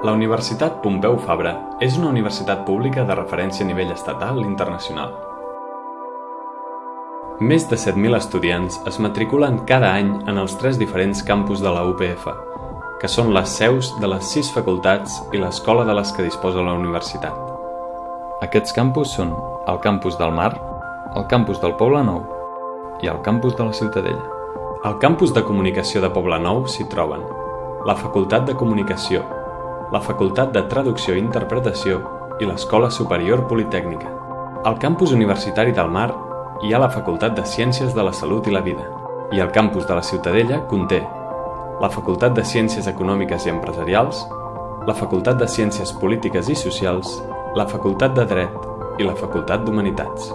La Universitat Pompeu Fabra és una universitat pública de referència a nivell estatal i internacional. Més de 7.000 estudiants es matriculen cada any en els tres diferents campus de la UPF, que són les seus de les sis facultats i l'escola de les que disposa la universitat. Aquests campus són el campus del Mar, el campus del Poble Nou i el campus de la Ciutadella. Al campus de comunicació de Poble Nou s'hi troben la Facultat de Comunicació, la Facultat de Traducció i Interpretació i l'Escola Superior Politècnica. Al campus universitari del Mar hi ha la Facultat de Ciències de la Salut i la Vida i el campus de la Ciutadella conté la Facultat de Ciències Econòmiques i Empresarials, la Facultat de Ciències Polítiques i Socials, la Facultat de Dret i la Facultat d'Humanitats.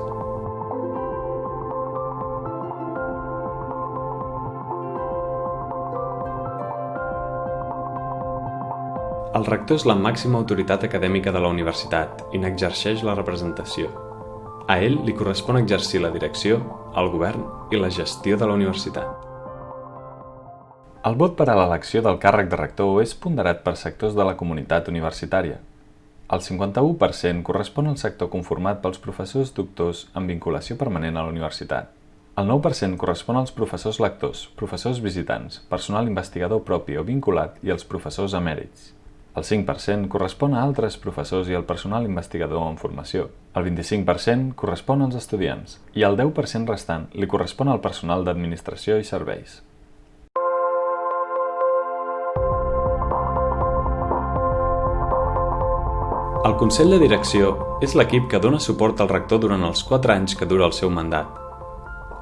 El rector és la màxima autoritat acadèmica de la universitat i n'exerceix la representació. A ell li correspon exercir la direcció, el govern i la gestió de la universitat. El vot per a l'elecció del càrrec de rector és ponderat per sectors de la comunitat universitària. El 51% correspon al sector conformat pels professors doctors amb vinculació permanent a la universitat. El 9% correspon als professors lectors, professors visitants, personal investigador propi o vinculat i els professors emèrits. El 5% correspon a altres professors i al personal investigador en formació. El 25% correspon als estudiants i el 10% restant li correspon al personal d'administració i serveis. El Consell de Direcció és l'equip que dona suport al rector durant els 4 anys que dura el seu mandat.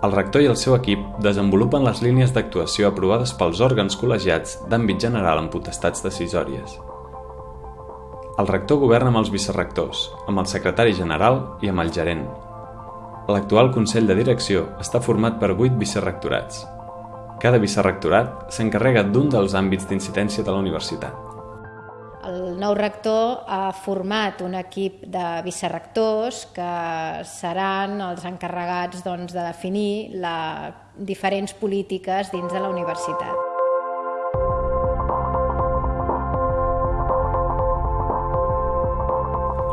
El rector i el seu equip desenvolupen les línies d'actuació aprovades pels òrgans col·legiats d'àmbit general en potestats decisòries. El rector governa amb els vicerrectors, amb el secretari general i amb el gerent. L'actual Consell de Direcció està format per 8 vicerrectorats. Cada vicerrectorat s'encarrega d'un dels àmbits d'incidència de la universitat. El nou rector ha format un equip de vicerrectors que seran els encarregats doncs, de definir les diferents polítiques dins de la universitat.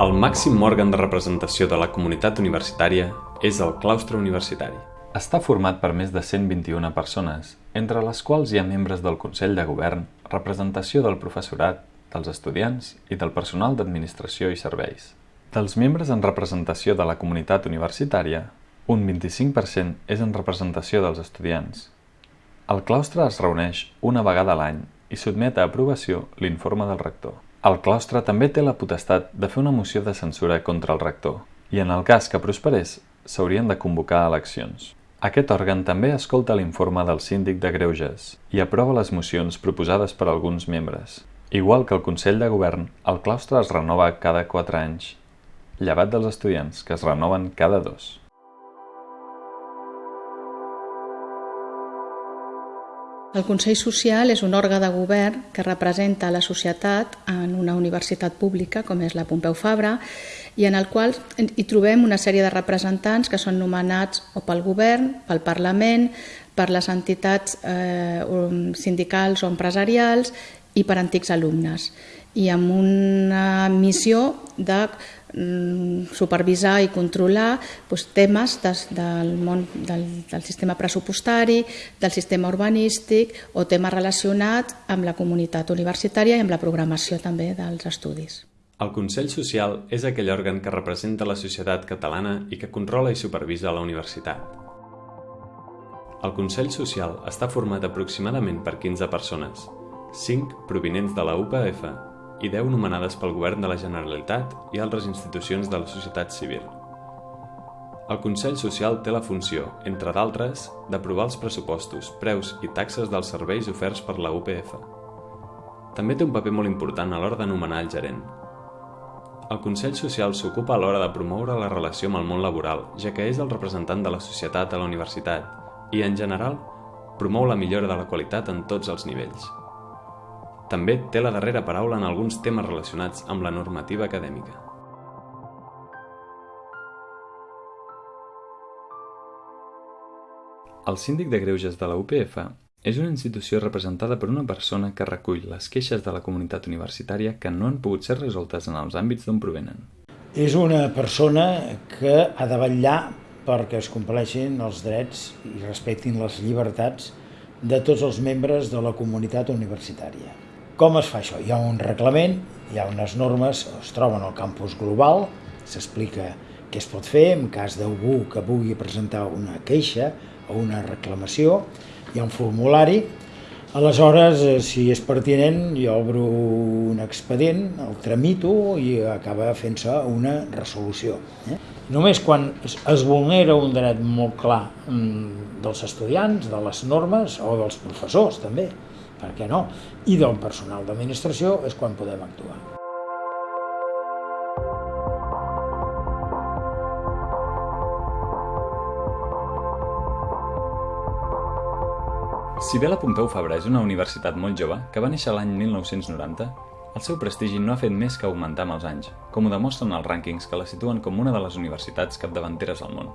El màxim òrgan de representació de la comunitat universitària és el claustre universitari. Està format per més de 121 persones, entre les quals hi ha membres del Consell de Govern, representació del professorat, dels estudiants i del personal d'administració i serveis. Dels membres en representació de la comunitat universitària, un 25% és en representació dels estudiants. El claustre es reuneix una vegada a l'any i sotmet a aprovació l'informe del rector. El claustre també té la potestat de fer una moció de censura contra el rector i en el cas que prosperés s'haurien de convocar eleccions. Aquest òrgan també escolta l'informe del síndic de Greuges i aprova les mocions proposades per alguns membres. Igual que el Consell de Govern, el claustre es renova cada 4 anys, llevat dels estudiants, que es renoven cada dos. El Consell Social és un òrgan de govern que representa la societat en una universitat pública com és la Pompeu Fabra i en el qual hi trobem una sèrie de representants que són nomenats o pel govern, pel Parlament, per les entitats eh, sindicals o empresarials i per antics alumnes. I amb una missió de supervisar i controlar doncs, temes des, del món del, del sistema pressupostari, del sistema urbanístic o temes relacionats amb la comunitat universitària i amb la programació també dels estudis. El Consell Social és aquell òrgan que representa la societat catalana i que controla i supervisa la universitat. El Consell Social està format aproximadament per 15 persones, 5 provinents de la UPF i 10 nomenades pel Govern de la Generalitat i altres institucions de la societat civil. El Consell Social té la funció, entre d'altres, d'aprovar els pressupostos, preus i taxes dels serveis oferts per la UPF. També té un paper molt important a l'hora de nomenar el gerent. El Consell Social s'ocupa a l'hora de promoure la relació amb el món laboral, ja que és el representant de la societat a la universitat i, en general, promou la millora de la qualitat en tots els nivells. També té la darrera paraula en alguns temes relacionats amb la normativa acadèmica. El síndic de greuges de la UPF És una institució representada per una persona que recull les queixes de la comunitat universitària que no han pogut ser resoltes en els àmbits d'on provenen. És una persona que ha de vetllar perquè es compleixin els drets i respectin les llibertats de tots els membres de la comunitat universitària. Com es fa això? Hi ha un reglament, hi ha unes normes, es troben al campus global, s'explica què es pot fer en cas d'algú que vulgui presentar una queixa o una reclamació, hi ha un formulari, aleshores, eh, si és pertinent, jo obro un expedient, el tramito i acaba fent-se una resolució. Eh? Només quan es vulnera un dret molt clar mm, dels estudiants, de les normes o dels professors també, per què no, i del personal d'administració és quan podem actuar. Si bé la Pompeu Fabra és una universitat molt jove, que va néixer l'any 1990, el seu prestigi no ha fet més que augmentar amb els anys, com ho demostren els rànquings que la situen com una de les universitats capdavanteres al món.